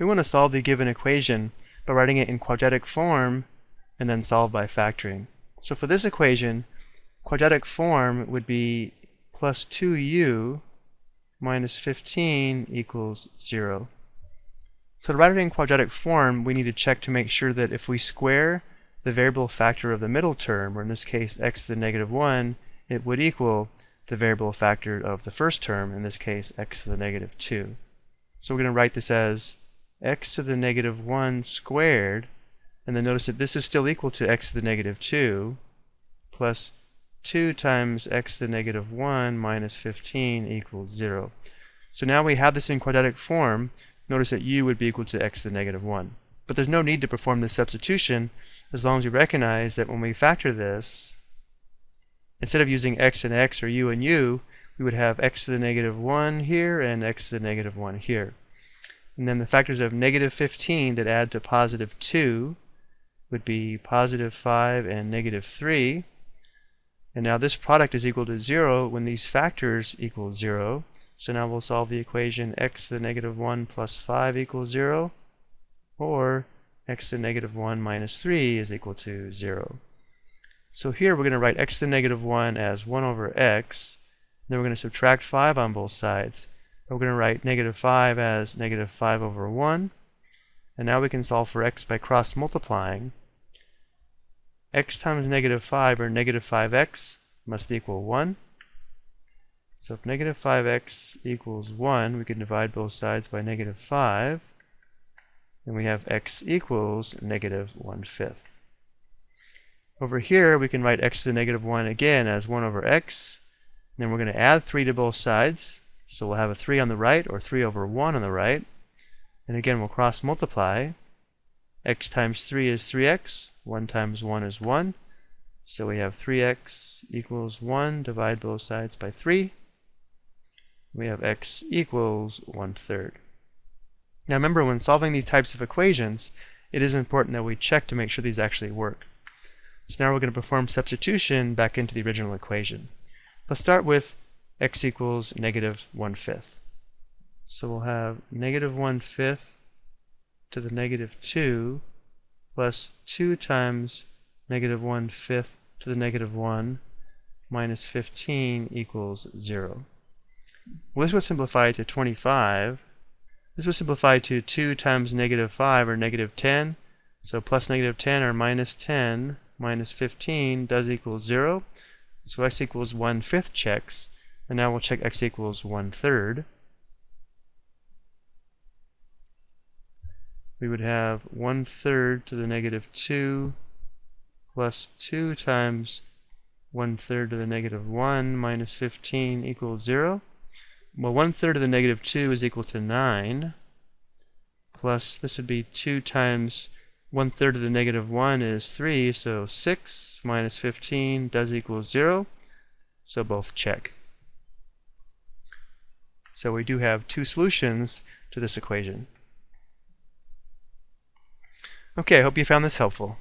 we want to solve the given equation by writing it in quadratic form and then solve by factoring. So for this equation, quadratic form would be plus 2u minus 15 equals 0. So to write it in quadratic form, we need to check to make sure that if we square the variable factor of the middle term, or in this case x to the negative 1, it would equal the variable factor of the first term, in this case x to the negative 2. So we're going to write this as x to the negative 1 squared, and then notice that this is still equal to x to the negative 2, plus 2 times x to the negative 1 minus 15 equals 0. So now we have this in quadratic form, notice that u would be equal to x to the negative 1. But there's no need to perform this substitution as long as you recognize that when we factor this, instead of using x and x or u and u, we would have x to the negative 1 here and x to the negative 1 here. And then the factors of negative 15 that add to positive 2 would be positive 5 and negative 3. And now this product is equal to 0 when these factors equal 0. So now we'll solve the equation x to the negative 1 plus 5 equals 0, or x to the negative 1 minus 3 is equal to 0. So here we're going to write x to the negative 1 as 1 over x. Then we're going to subtract 5 on both sides. We're going to write negative 5 as negative 5 over 1. And now we can solve for x by cross multiplying. x times negative 5 or negative 5x must equal 1. So if negative 5x equals 1, we can divide both sides by negative 5. And we have x equals negative 1 fifth. Over here, we can write x to the negative 1 again as 1 over x. And then we're going to add 3 to both sides. So we'll have a 3 on the right, or 3 over 1 on the right. And again, we'll cross multiply. x times 3 is 3x. 1 times 1 is 1. So we have 3x equals 1. Divide both sides by 3 we have x equals one third. Now remember, when solving these types of equations, it is important that we check to make sure these actually work. So now we're going to perform substitution back into the original equation. Let's start with x equals negative one fifth. So we'll have negative one fifth to the negative 2 plus 2 times negative 1 fifth to the negative 1 minus 15 equals 0. Well, this would simplify to 25. This would simplify to 2 times negative 5 or negative 10. So plus negative 10 or minus 10 minus 15 does equal 0. So x equals 1 fifth checks. And now we'll check x equals 1 third. We would have 1 third to the negative 2 plus 2 times 1 third to the negative 1 minus 15 equals 0. Well, one third of the negative 2 is equal to 9, plus this would be 2 times one third of the negative 1 is 3, so 6 minus 15 does equal 0, so both check. So we do have two solutions to this equation. Okay, I hope you found this helpful.